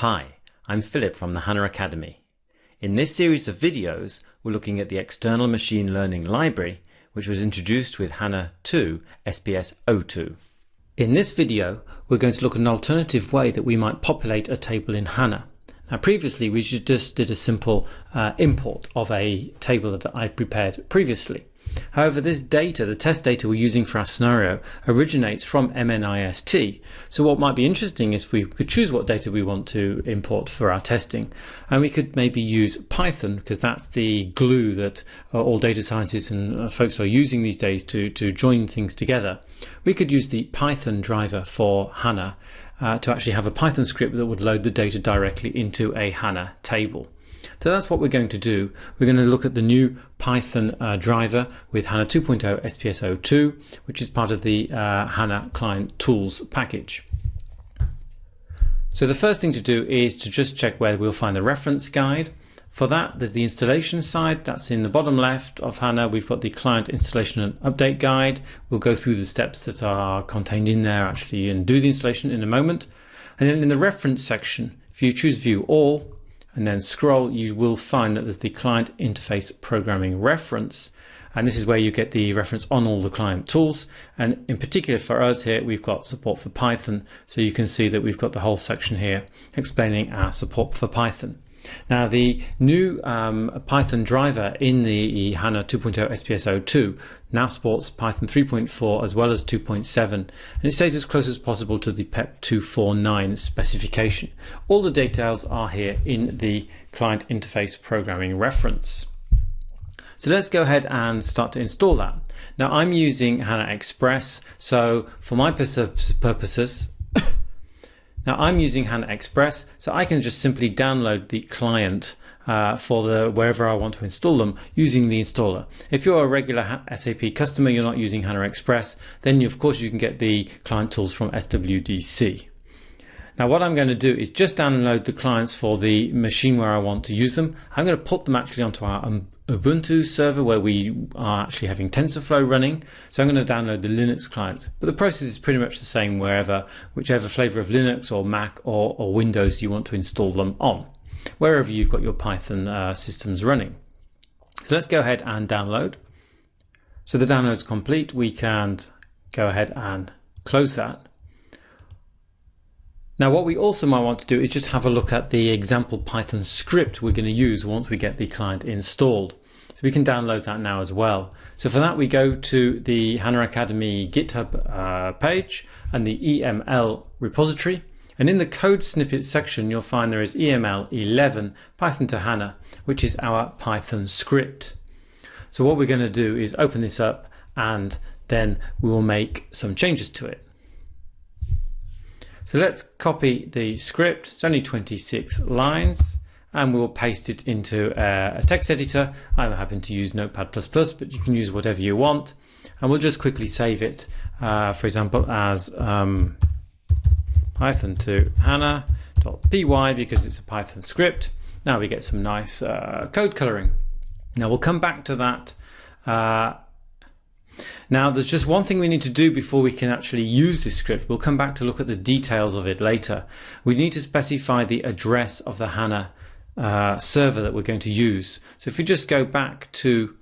Hi, I'm Philip from the HANA Academy. In this series of videos, we're looking at the external machine learning library, which was introduced with HANA 2 SPS 02. In this video, we're going to look at an alternative way that we might populate a table in HANA. Now previously we just did a simple uh, import of a table that I prepared previously. However, this data, the test data we're using for our scenario, originates from MNIST. So what might be interesting is if we could choose what data we want to import for our testing. And we could maybe use Python because that's the glue that uh, all data scientists and uh, folks are using these days to, to join things together. We could use the Python driver for HANA uh, to actually have a Python script that would load the data directly into a HANA table. So that's what we're going to do. We're going to look at the new Python uh, driver with HANA 2.0 SPS02, which is part of the uh, HANA Client Tools package. So the first thing to do is to just check where we'll find the reference guide. For that, there's the installation side. That's in the bottom left of HANA. We've got the client installation and update guide. We'll go through the steps that are contained in there actually and do the installation in a moment. And then in the reference section, if you choose view all, and then scroll, you will find that there's the client interface programming reference. And this is where you get the reference on all the client tools. And in particular for us here, we've got support for Python. So you can see that we've got the whole section here explaining our support for Python. Now the new um, Python driver in the HANA 2.0 SPS02 now supports Python 3.4 as well as 2.7 and it stays as close as possible to the PEP 249 specification. All the details are here in the client interface programming reference. So let's go ahead and start to install that. Now I'm using HANA Express so for my purposes now I'm using HANA Express, so I can just simply download the client uh, for the wherever I want to install them using the installer. If you're a regular SAP customer, you're not using HANA Express, then of course you can get the client tools from SWDC. Now what I'm going to do is just download the clients for the machine where I want to use them. I'm going to put them actually onto our um, Ubuntu server where we are actually having TensorFlow running. So I'm going to download the Linux clients. But the process is pretty much the same wherever, whichever flavor of Linux or Mac or, or Windows you want to install them on, wherever you've got your Python uh, systems running. So let's go ahead and download. So the download's complete. We can go ahead and close that. Now what we also might want to do is just have a look at the example Python script we're going to use once we get the client installed. So we can download that now as well. So for that we go to the HANA Academy GitHub uh, page and the EML repository and in the code snippet section you'll find there is EML 11 Python to HANA which is our Python script. So what we're going to do is open this up and then we will make some changes to it. So let's copy the script. It's only 26 lines and we'll paste it into a, text editor. I'm happy to use Notepad++, but you can use whatever you want. And we'll just quickly save it, uh, for example, as um, Python to HANA.py because it's a Python script. Now we get some nice uh, code coloring. Now we'll come back to that uh, now there's just one thing we need to do before we can actually use this script. We'll come back to look at the details of it later. We need to specify the address of the HANA uh, server that we're going to use. So if we just go back to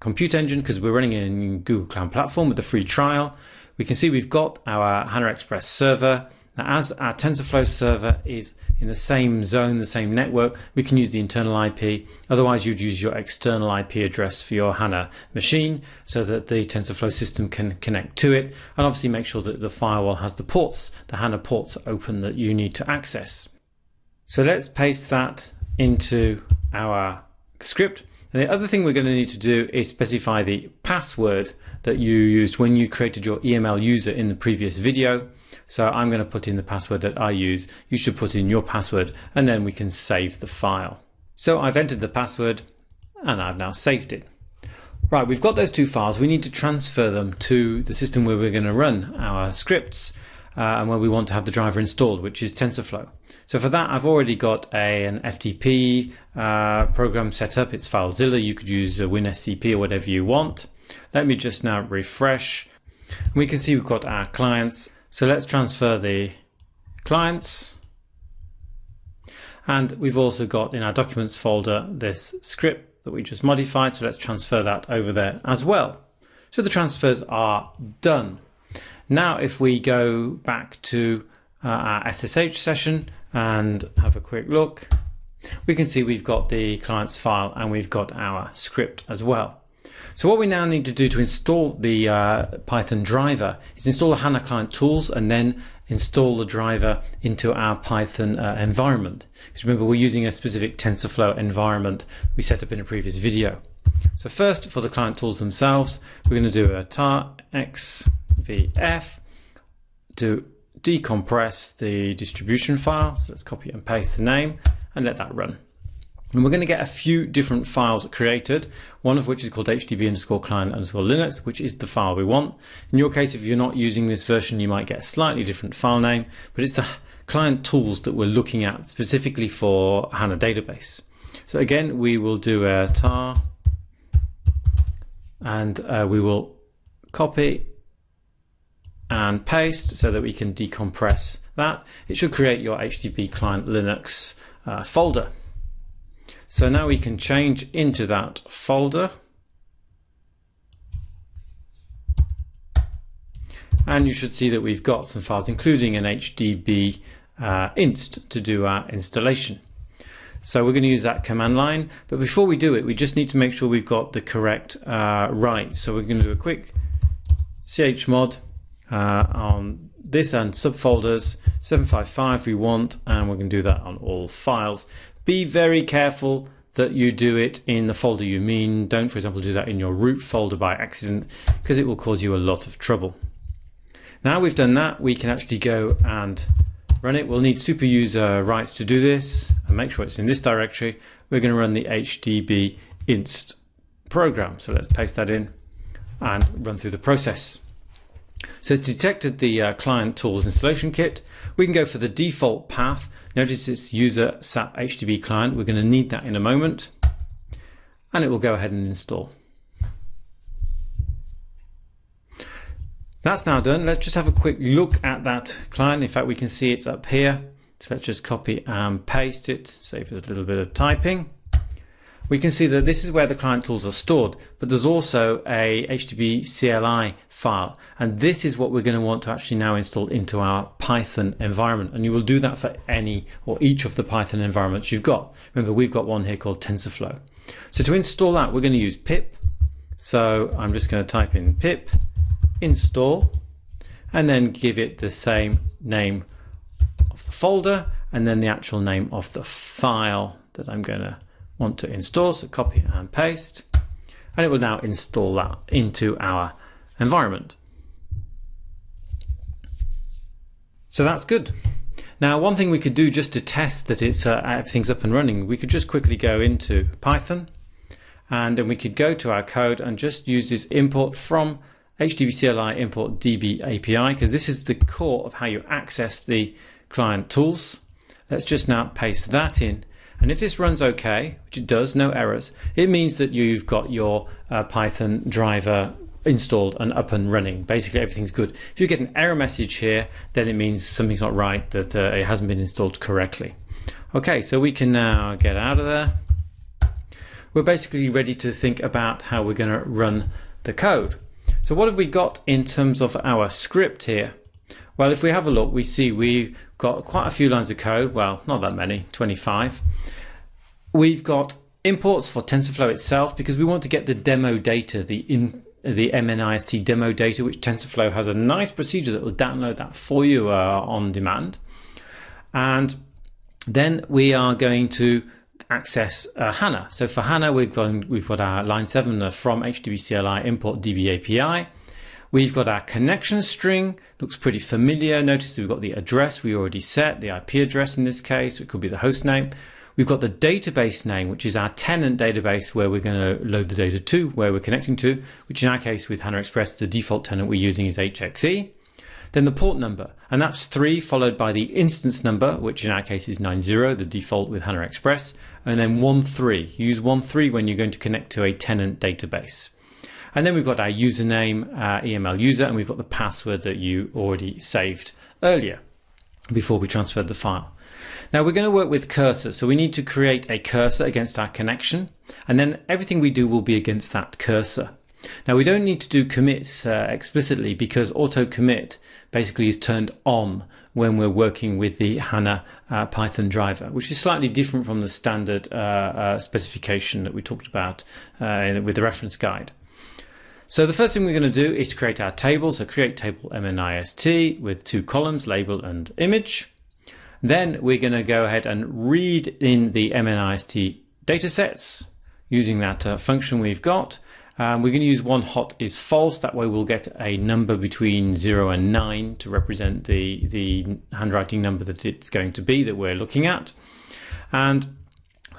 Compute Engine, because we're running in Google Cloud Platform with the free trial, we can see we've got our HANA Express server. Now as our TensorFlow server is in the same zone, the same network, we can use the internal IP. Otherwise, you'd use your external IP address for your HANA machine so that the TensorFlow system can connect to it. And obviously make sure that the firewall has the ports, the HANA ports open that you need to access. So let's paste that into our script. And the other thing we're going to need to do is specify the password that you used when you created your EML user in the previous video. So I'm going to put in the password that I use. You should put in your password and then we can save the file. So I've entered the password and I've now saved it. Right, we've got those two files. We need to transfer them to the system where we're going to run our scripts uh, and where we want to have the driver installed, which is TensorFlow. So for that, I've already got a, an FTP uh, program set up. It's FileZilla. You could use WinSCP or whatever you want. Let me just now refresh. We can see we've got our clients so let's transfer the clients. And we've also got in our documents folder this script that we just modified. So let's transfer that over there as well. So the transfers are done. Now, if we go back to uh, our SSH session and have a quick look, we can see we've got the client's file and we've got our script as well. So what we now need to do to install the uh, Python driver is install the HANA client tools and then install the driver into our Python uh, environment. Because remember, we're using a specific TensorFlow environment we set up in a previous video. So first, for the client tools themselves, we're going to do a tar xvf to decompress the distribution file. So let's copy and paste the name and let that run. And we're going to get a few different files created, one of which is called hdb underscore client underscore linux, which is the file we want. In your case, if you're not using this version, you might get a slightly different file name, but it's the client tools that we're looking at specifically for HANA database. So again, we will do a tar and uh, we will copy and paste so that we can decompress that. It should create your HDB client Linux uh, folder. So now we can change into that folder. And you should see that we've got some files, including an HDB uh, inst to do our installation. So we're going to use that command line. But before we do it, we just need to make sure we've got the correct uh, rights. So we're going to do a quick chmod uh, on this and subfolders 755 we want and we're going to do that on all files be very careful that you do it in the folder you mean. Don't, for example, do that in your root folder by accident because it will cause you a lot of trouble. Now we've done that, we can actually go and run it. We'll need super user rights to do this and make sure it's in this directory. We're going to run the HDB inst program. So let's paste that in and run through the process. So it's detected the uh, client tools installation kit. We can go for the default path Notice it's user SAP HDB client. We're going to need that in a moment. And it will go ahead and install. That's now done. Let's just have a quick look at that client. In fact, we can see it's up here. So let's just copy and paste it, save us a little bit of typing we can see that this is where the client tools are stored, but there's also a hdbcli file. And this is what we're going to want to actually now install into our Python environment. And you will do that for any or each of the Python environments you've got. Remember, we've got one here called TensorFlow. So to install that, we're going to use pip. So I'm just going to type in pip install and then give it the same name of the folder and then the actual name of the file that I'm going to want to install. So copy and paste, and it will now install that into our environment. So that's good. Now, one thing we could do just to test that it's uh, everything's up and running, we could just quickly go into Python, and then we could go to our code and just use this import from hdbcli import DB API because this is the core of how you access the client tools. Let's just now paste that in and if this runs okay, which it does, no errors, it means that you've got your uh, Python driver installed and up and running. Basically, everything's good. If you get an error message here, then it means something's not right, that uh, it hasn't been installed correctly. Okay, so we can now get out of there. We're basically ready to think about how we're going to run the code. So what have we got in terms of our script here? Well, if we have a look, we see we've got quite a few lines of code. Well, not that many, 25. We've got imports for TensorFlow itself because we want to get the demo data, the in the MNIST demo data, which TensorFlow has a nice procedure that will download that for you uh, on demand. And then we are going to access uh, HANA. So for HANA, we've got, we've got our line 7 uh, from hdbcli import DB API. We've got our connection string, looks pretty familiar. Notice we've got the address we already set, the IP address in this case, it could be the host name. We've got the database name, which is our tenant database where we're going to load the data to, where we're connecting to, which in our case with HANA Express, the default tenant we're using is HXE. Then the port number, and that's 3 followed by the instance number, which in our case is 90, the default with HANA Express, and then 13. Use 13 when you're going to connect to a tenant database. And then we've got our username, our EML user, and we've got the password that you already saved earlier before we transferred the file. Now we're going to work with cursor, so we need to create a cursor against our connection, and then everything we do will be against that cursor. Now we don't need to do commits uh, explicitly because auto commit basically is turned on when we're working with the HANA uh, Python driver, which is slightly different from the standard uh, uh specification that we talked about uh, with the reference guide. So the first thing we're going to do is create our table. So create table MNIST with two columns, label and image. Then we're going to go ahead and read in the MNIST datasets using that uh, function we've got. Um, we're going to use one hot is false. That way we'll get a number between 0 and 9 to represent the, the handwriting number that it's going to be that we're looking at. And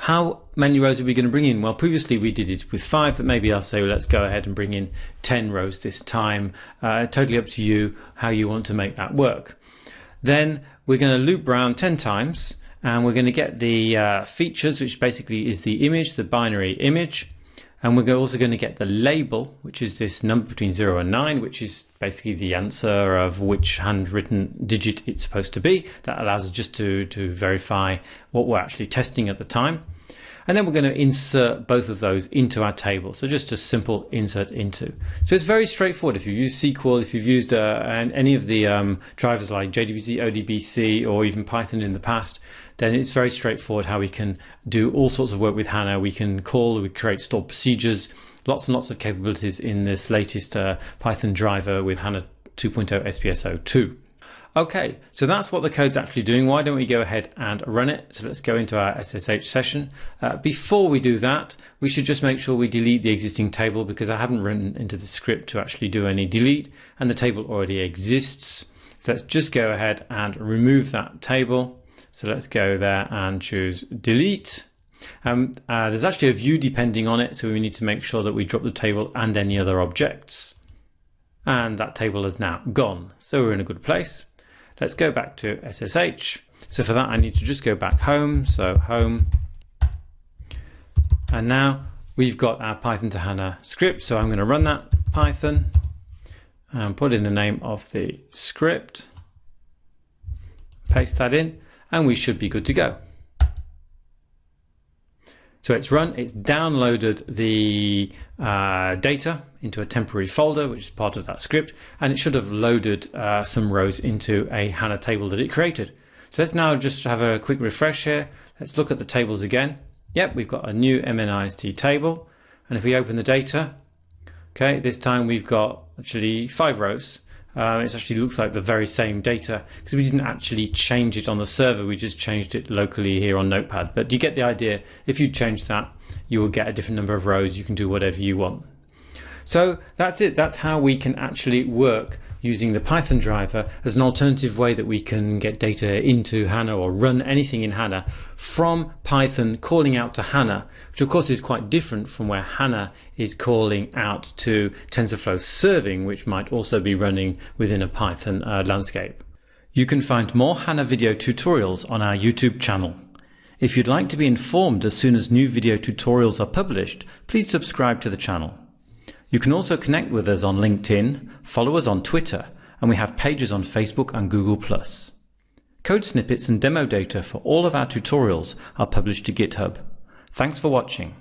how many rows are we going to bring in? Well, previously we did it with five, but maybe I'll say well, let's go ahead and bring in 10 rows this time. Uh, totally up to you how you want to make that work. Then we're going to loop round 10 times and we're going to get the uh, features, which basically is the image, the binary image. And we're also going to get the label, which is this number between 0 and 9, which is basically the answer of which handwritten digit it's supposed to be. That allows us just to, to verify what we're actually testing at the time. And then we're going to insert both of those into our table. So just a simple insert into. So it's very straightforward. If you've used SQL, if you've used uh, any of the um, drivers like JDBC, ODBC, or even Python in the past, then it's very straightforward how we can do all sorts of work with HANA. We can call, we create stored procedures, lots and lots of capabilities in this latest uh, Python driver with HANA 2.0 SPS02. Okay, so that's what the code's actually doing. Why don't we go ahead and run it? So let's go into our SSH session. Uh, before we do that, we should just make sure we delete the existing table because I haven't written into the script to actually do any delete and the table already exists. So let's just go ahead and remove that table. So let's go there and choose delete. Um, uh, there's actually a view depending on it, so we need to make sure that we drop the table and any other objects. And that table is now gone. So we're in a good place. Let's go back to SSH. So for that, I need to just go back home. So home. And now we've got our Python to HANA script. So I'm going to run that Python and put in the name of the script. Paste that in and we should be good to go. So it's run, it's downloaded the uh, data into a temporary folder, which is part of that script, and it should have loaded uh, some rows into a HANA table that it created. So let's now just have a quick refresh here. Let's look at the tables again. Yep, we've got a new MNIST table. And if we open the data, okay, this time we've got actually five rows. Uh, it actually looks like the very same data because we didn't actually change it on the server, we just changed it locally here on Notepad. But you get the idea. If you change that, you will get a different number of rows. You can do whatever you want. So that's it. That's how we can actually work using the Python driver as an alternative way that we can get data into HANA or run anything in HANA from Python calling out to HANA, which of course is quite different from where HANA is calling out to TensorFlow serving, which might also be running within a Python uh, landscape. You can find more HANA video tutorials on our YouTube channel. If you'd like to be informed as soon as new video tutorials are published, please subscribe to the channel. You can also connect with us on LinkedIn, follow us on Twitter, and we have pages on Facebook and Google+. Code snippets and demo data for all of our tutorials are published to GitHub. Thanks for watching.